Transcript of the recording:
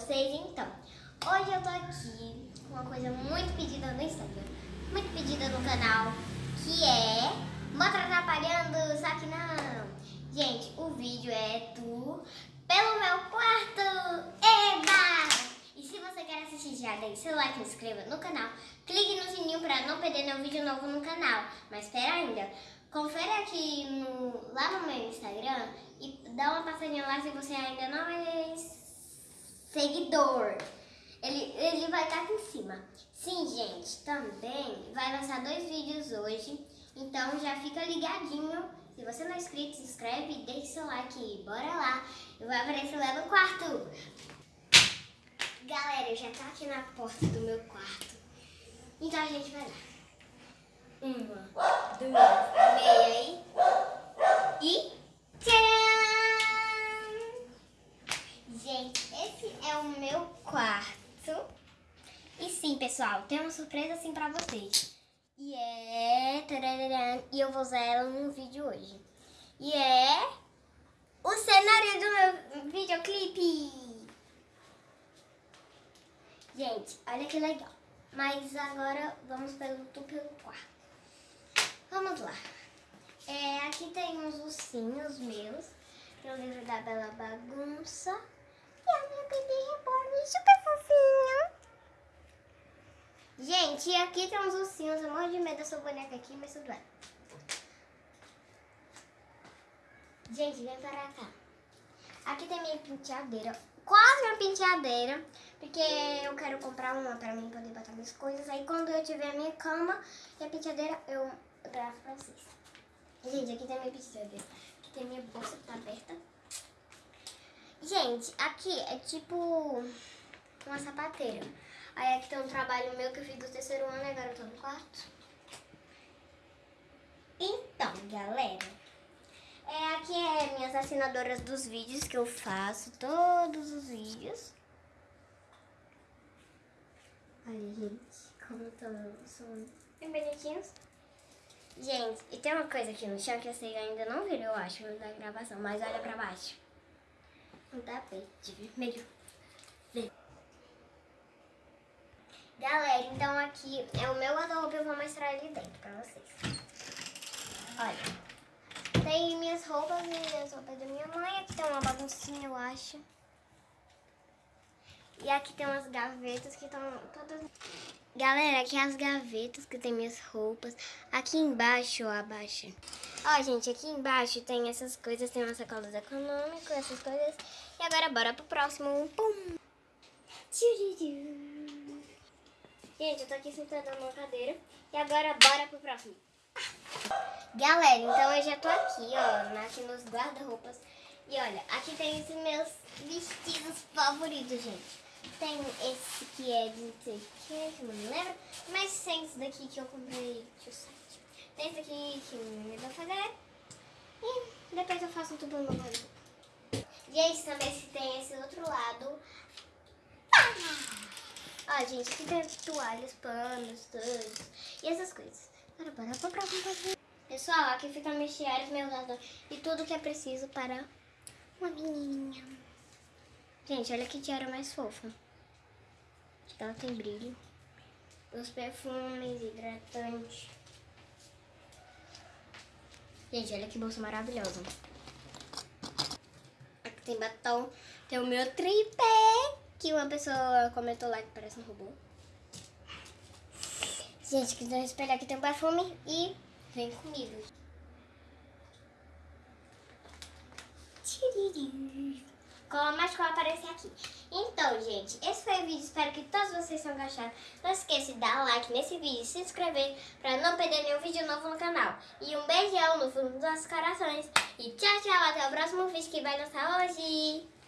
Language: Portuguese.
vocês? Então, hoje eu tô aqui com uma coisa muito pedida no Instagram, muito pedida no canal, que é Mostra Atrapalhando, só que não. Gente, o vídeo é do Pelo Meu Quarto, Eba! E se você quer assistir, já deixe seu like, se inscreva no canal, clique no sininho pra não perder nenhum vídeo novo no canal. Mas espera ainda, confere aqui no, lá no meu Instagram e dá uma passadinha lá se você ainda não é seguidor. Ele, ele vai estar aqui em cima. Sim, gente, também vai lançar dois vídeos hoje. Então já fica ligadinho. Se você não é inscrito, se inscreve e deixe seu like. Bora lá. Eu vou aparecer lá no quarto. Galera, eu já tô aqui na porta do meu quarto. Então a gente vai lá. Uma, duas, meia aí. E tcharam! Esse é o meu quarto. E sim, pessoal, tem uma surpresa assim pra vocês. E é... Tararara, e eu vou usar ela no vídeo hoje. E é... O cenário do meu videoclipe. Gente, olha que legal. Mas agora vamos pelo, pelo quarto. Vamos lá. É, aqui tem uns ursinhos meus. Tem o livro da Bela Bagunça. Minha bebê reborn super fofinho. Gente, aqui tem uns ursinhos. Eu morro de medo dessa boneca aqui, mas tudo bem. Gente, vem para cá. Aqui tem minha penteadeira. Quase uma penteadeira. Porque eu quero comprar uma pra mim poder botar minhas coisas. Aí quando eu tiver a minha cama e a penteadeira, eu gravo pra vocês. Gente, aqui tem minha penteadeira. Aqui tem minha bolsa que tá aberta. Gente, aqui é tipo uma sapateira. Aí aqui tem um trabalho meu que eu fiz do terceiro ano, agora eu tô no quarto. Então, galera, é, aqui é minhas assinadoras dos vídeos que eu faço, todos os vídeos. Olha, gente, como tão, são bem bonitinhos. Gente, e tem uma coisa aqui no chão que eu sei ainda não viram, eu acho, da gravação, mas olha pra baixo. Um tapete vermelho. Galera, então aqui é o meu guarda-roupa, eu vou mostrar ele dentro pra vocês. Olha, tem minhas roupas, minhas roupas da minha mãe, aqui tem uma baguncinha, eu acho. E aqui tem umas gavetas que estão todas... Galera, aqui é as gavetas que tem minhas roupas. Aqui embaixo, ó, abaixo. Ó, gente, aqui embaixo tem essas coisas, tem umas sacolas econômicas, essas coisas. E agora bora pro próximo. Pum! Gente, eu tô aqui sentada numa cadeira. E agora bora pro próximo. Galera, então eu já tô aqui, ó, aqui nos guarda-roupas. E olha, aqui tem esses meus vestidos favoritos, gente. Tem esse que é de não sei o que, não me lembro. Mas tem esse daqui que eu comprei de site. Tem esse aqui que me dá fazer. E depois eu faço um tubo no meu Gente, também se tem esse outro lado. Ah, gente, aqui tem toalhas, panos, todos. E essas coisas. Bora, bora pra próxima Pessoal, aqui ficam meus tiares, meus adornos e tudo que é preciso para uma menininha. Gente, olha que tiara mais fofa. Ela tem brilho. Os perfumes, hidratantes. Gente, olha que bolsa maravilhosa. Aqui tem batom. Tem o meu tripé, que uma pessoa comentou lá que parece um robô. Gente, aqui um espelho, aqui tem um perfume e vem comigo. Tiriri mais cola aparecer aqui. Então, gente, esse foi o vídeo. Espero que todos vocês tenham gostado. Não esqueça de dar like nesse vídeo, se inscrever para não perder nenhum vídeo novo no canal. E um beijão no fundo dos nossos corações. E tchau, tchau. Até o próximo vídeo que vai lançar hoje.